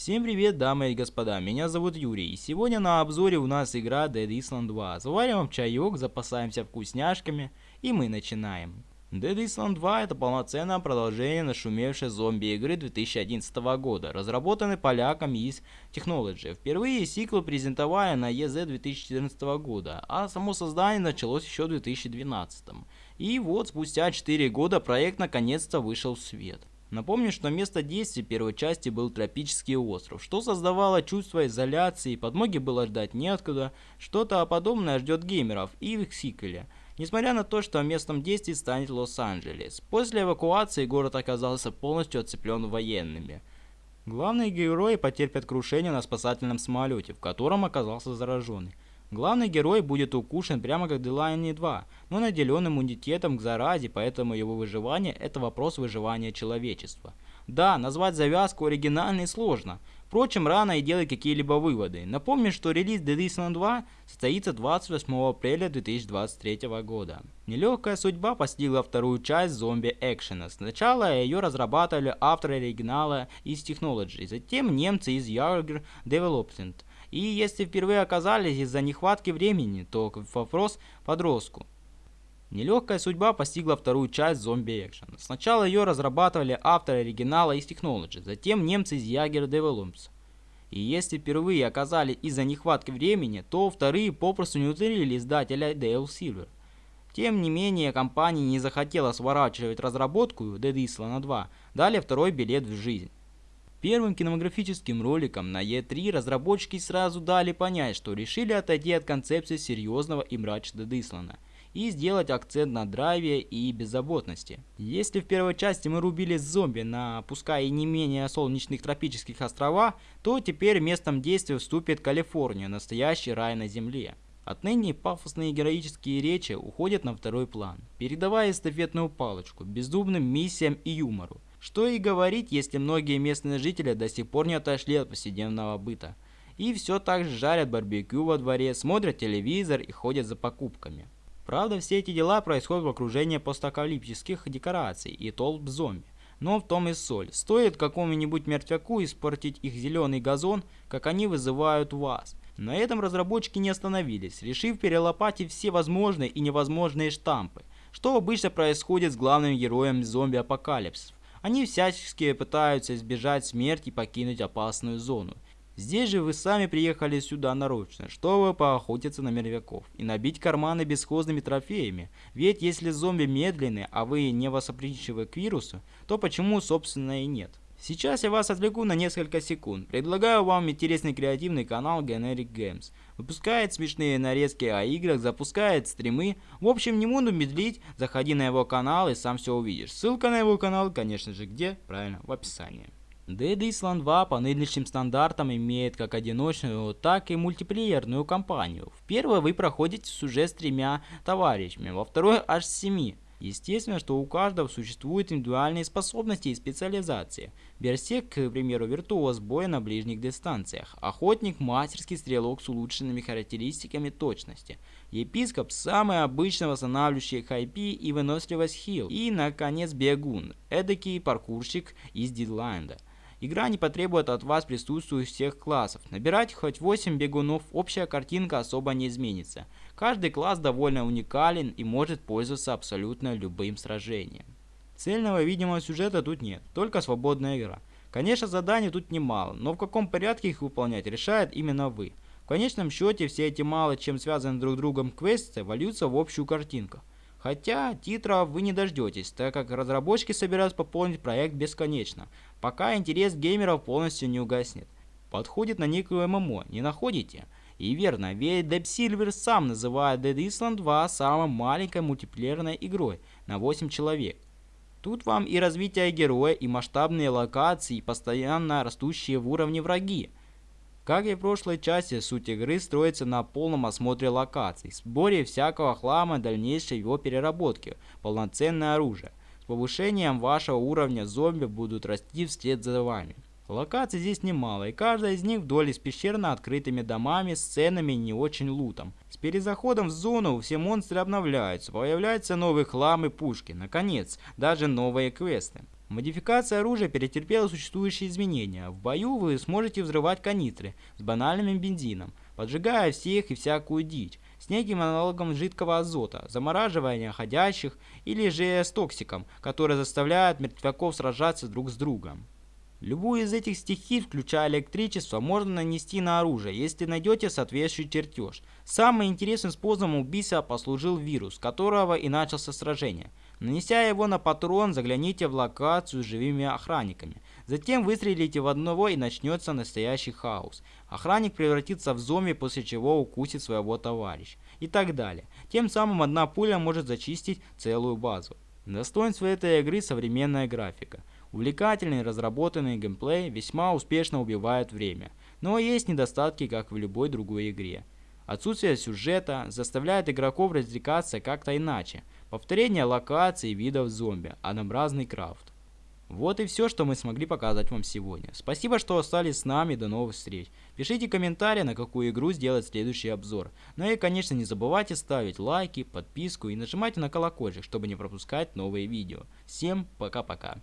Всем привет, дамы и господа, меня зовут Юрий, и сегодня на обзоре у нас игра Dead Island 2. Завариваем чаек, запасаемся вкусняшками, и мы начинаем. Dead Island 2 это полноценное продолжение нашумевшей зомби-игры 2011 года, разработанной поляками из Technology. Впервые сиквел презентовали на EZ 2014 года, а само создание началось еще в 2012. И вот спустя 4 года проект наконец-то вышел в свет. Напомню, что место действия первой части был тропический остров, что создавало чувство изоляции, подмоги было ждать неоткуда, что-то подобное ждет геймеров и в их сиквеле. Несмотря на то, что местом действия станет Лос-Анджелес. После эвакуации город оказался полностью оцеплен военными. Главные герои потерпят крушение на спасательном самолете, в котором оказался зараженный. Главный герой будет укушен прямо как Делайни 2, но наделен иммунитетом к заразе, поэтому его выживание – это вопрос выживания человечества. Да, назвать завязку оригинальной сложно. Впрочем, рано и делать какие-либо выводы. Напомню, что релиз Dead Island 2 состоится 28 апреля 2023 года. Нелегкая судьба постигла вторую часть зомби-экшена. Сначала ее разрабатывали авторы оригинала из Technology, затем немцы из Jaeger Development – и если впервые оказались из-за нехватки времени, то вопрос подростку. Нелегкая судьба постигла вторую часть зомби экшен. Сначала ее разрабатывали авторы оригинала из Technology, затем немцы из Jaeger Developments. И если впервые оказались из-за нехватки времени, то вторые попросту не уцелили издателя Dale Silver. Тем не менее, компания не захотела сворачивать разработку Dead Island 2, дали второй билет в жизнь. Первым кинематографическим роликом на E3 разработчики сразу дали понять, что решили отойти от концепции серьезного и мрачного Дислана и сделать акцент на драйве и беззаботности. Если в первой части мы рубили зомби на пускай и не менее солнечных тропических островах, то теперь местом действия вступит Калифорния, настоящий рай на земле. Отныне пафосные героические речи уходят на второй план, передавая эстафетную палочку бездумным миссиям и юмору. Что и говорить, если многие местные жители до сих пор не отошли от повседневного быта. И все так же жарят барбекю во дворе, смотрят телевизор и ходят за покупками. Правда, все эти дела происходят в окружении постапокалиптических декораций и толп зомби. Но в том и соль. Стоит какому-нибудь мертвяку испортить их зеленый газон, как они вызывают вас. На этом разработчики не остановились, решив перелопатить все возможные и невозможные штампы, что обычно происходит с главным героем зомби-апокалипсисов. Они всячески пытаются избежать смерти и покинуть опасную зону. Здесь же вы сами приехали сюда нарочно, чтобы поохотиться на мертвяков и набить карманы бесхозными трофеями. Ведь если зомби медленные, а вы не восприимчивы к вирусу, то почему собственно и нет? Сейчас я вас отвлеку на несколько секунд. Предлагаю вам интересный креативный канал Generic Games. Выпускает смешные нарезки о играх, запускает стримы. В общем, не буду медлить, заходи на его канал и сам все увидишь. Ссылка на его канал, конечно же, где? Правильно, в описании. Dead Island 2 по нынешним стандартам имеет как одиночную, так и мультиплеерную кампанию. В первой вы проходите сюжет с тремя товарищами, во второй аж с семи. Естественно, что у каждого существуют индивидуальные способности и специализации. Берсек, к примеру, виртуоз боя на ближних дистанциях. Охотник – мастерский стрелок с улучшенными характеристиками точности. Епископ – самый обычный восстанавливающий хайпи и выносливость хил. И, наконец, бегун – эдакий паркурщик из Дидлайнда – Игра не потребует от вас присутствующих всех классов. Набирать хоть 8 бегунов, общая картинка особо не изменится. Каждый класс довольно уникален и может пользоваться абсолютно любым сражением. Цельного видимого сюжета тут нет, только свободная игра. Конечно, заданий тут немало, но в каком порядке их выполнять решает именно вы. В конечном счете, все эти мало чем связанные друг с другом квесты вольются в общую картинку. Хотя титров вы не дождетесь, так как разработчики собираются пополнить проект бесконечно, пока интерес геймеров полностью не угаснет. Подходит на некую ММО, не находите? И верно, ведь Deep Silver сам называет Dead Island 2 самой маленькой мультиплеерной игрой на 8 человек. Тут вам и развитие героя, и масштабные локации, и постоянно растущие в уровне враги. Как и в прошлой части, суть игры строится на полном осмотре локаций, сборе всякого хлама дальнейшей его переработки, полноценное оружие. С повышением вашего уровня зомби будут расти вслед за вами. Локаций здесь немало, и каждая из них вдоль с пещерно открытыми домами, сценами не очень лутом. С перезаходом в зону все монстры обновляются, появляются новые хлам и пушки, наконец, даже новые квесты. Модификация оружия перетерпела существующие изменения. В бою вы сможете взрывать канистры с банальным бензином, поджигая всех и всякую дичь, с неким аналогом жидкого азота, замораживания ходящих или же с токсиком, который заставляет мертвяков сражаться друг с другом. Любую из этих стихий, включая электричество, можно нанести на оружие, если найдете соответствующий чертеж. Самым интересным способом убийства послужил вирус, которого и начался сражение. Нанеся его на патрон, загляните в локацию с живыми охранниками. Затем выстрелите в одного и начнется настоящий хаос. Охранник превратится в зомби, после чего укусит своего товарища. И так далее. Тем самым одна пуля может зачистить целую базу. Достоинство этой игры современная графика. Увлекательный разработанный геймплей весьма успешно убивает время, но есть недостатки, как в любой другой игре. Отсутствие сюжета заставляет игроков развлекаться как-то иначе. Повторение локаций и видов зомби, однообразный крафт. Вот и все, что мы смогли показать вам сегодня. Спасибо, что остались с нами, до новых встреч. Пишите комментарии, на какую игру сделать следующий обзор. Ну и, конечно, не забывайте ставить лайки, подписку и нажимайте на колокольчик, чтобы не пропускать новые видео. Всем пока-пока.